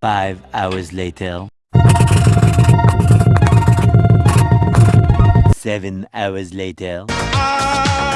Five hours later. Seven hours later. Ah!